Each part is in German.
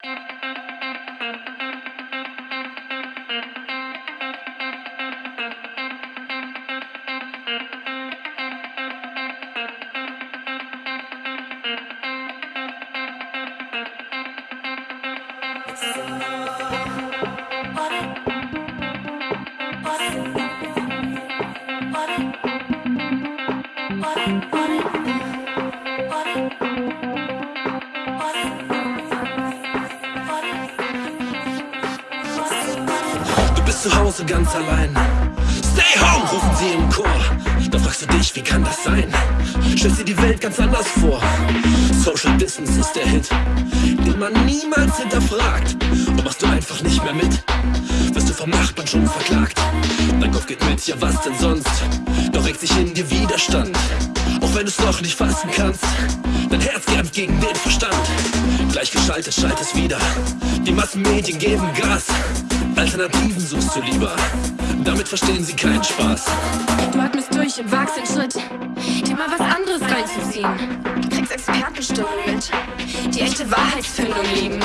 Du bist zu Hause ganz allein. Stay home, rufen sie im Chor. Da fragst du dich, wie kann das sein? Stellst dir die Welt ganz anders vor. Social Distance ist der Hit, den man niemals hinterfragt. Und machst du einfach nicht mehr mit, wirst du vom Nachbarn schon verklagt. Dein Kopf geht mit, ja was denn sonst? Doch regt sich in dir Widerstand. Auch wenn du es noch nicht fassen kannst, dein Herz kämpft gegen den Verstand. Gleichgeschaltet schaltet es wieder, die Massenmedien geben Gas. Alternativen suchst du lieber, damit verstehen sie keinen Spaß. Du atmest durch und wagst den Schritt, dir mal was anderes reinzuziehen. Du kriegst Expertenstimmen mit, die echte Wahrheitsfindung lieben.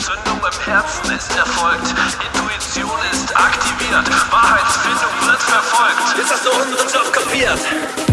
Zündung im Herzen ist erfolgt, Intuition ist aktiviert, Wahrheitsfindung wird verfolgt. Jetzt hast du unseren Job kapiert.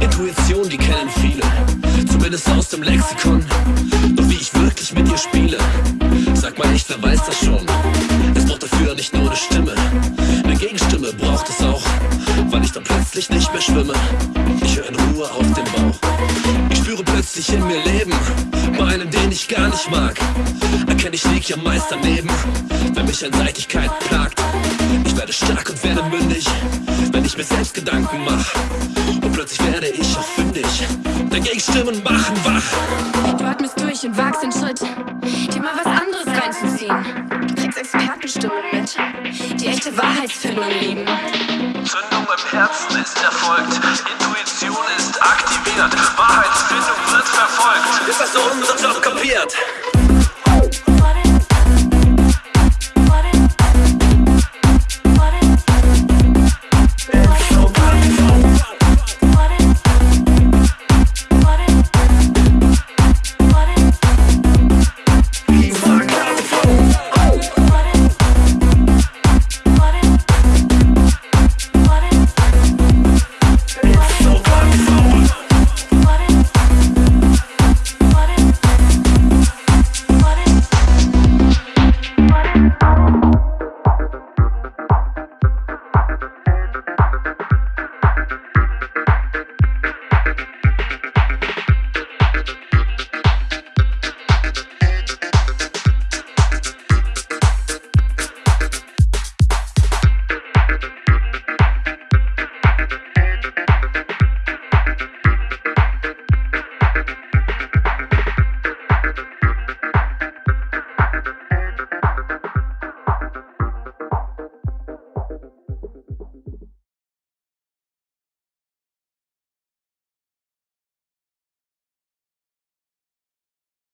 Intuition, die kennen viele, zumindest aus dem Lexikon. Doch wie ich wirklich mit dir spiele, sag mal echt, wer weiß das schon? Es braucht dafür nicht nur eine Stimme, eine Gegenstimme braucht es auch, weil ich dann plötzlich nicht mehr schwimme. Plötzlich in mir Leben, bei einem, den ich gar nicht mag. Erkenne ich lieg ja meist daneben, wenn mich Einseitigkeit plagt. Ich werde stark und werde mündig, wenn ich mir selbst Gedanken mach. Und plötzlich werde ich auch fündig, dagegen Stimmen machen wach. Du atmest durch und wagst den Schritt, dir mal was anderes reinzuziehen. Du kriegst Expertenstimmen mit, die echte Wahrheitsfindung lieben. Zündung im Herzen ist erfolgt, Intuition ist aktiviert, Wahrheitsfindung wird verfolgt. Jetzt hast du unseren Job kapiert.